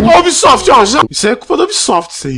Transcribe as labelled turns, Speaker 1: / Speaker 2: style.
Speaker 1: Ubisoft, ó, já. Isso aí é culpa da Ubisoft, isso aí.